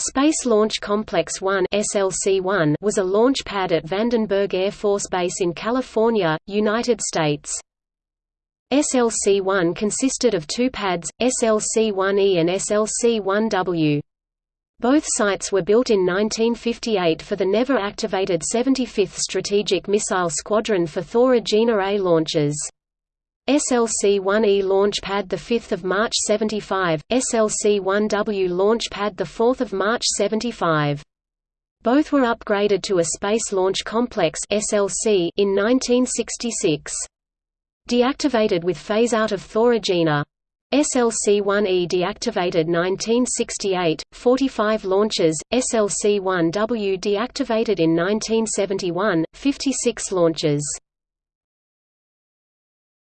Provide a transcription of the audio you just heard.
Space Launch Complex 1 (SLC-1) was a launch pad at Vandenberg Air Force Base in California, United States. SLC-1 consisted of two pads, SLC-1E and SLC-1W. Both sites were built in 1958 for the never-activated 75th Strategic Missile Squadron for Thor Agena A launches. SLC-1E launch pad 5 March 75, SLC-1W launch pad 4 March 75. Both were upgraded to a Space Launch Complex SLC in 1966. Deactivated with phase-out of Thor Agena. SLC-1E deactivated 1968, 45 launches, SLC-1W deactivated in 1971, 56 launches.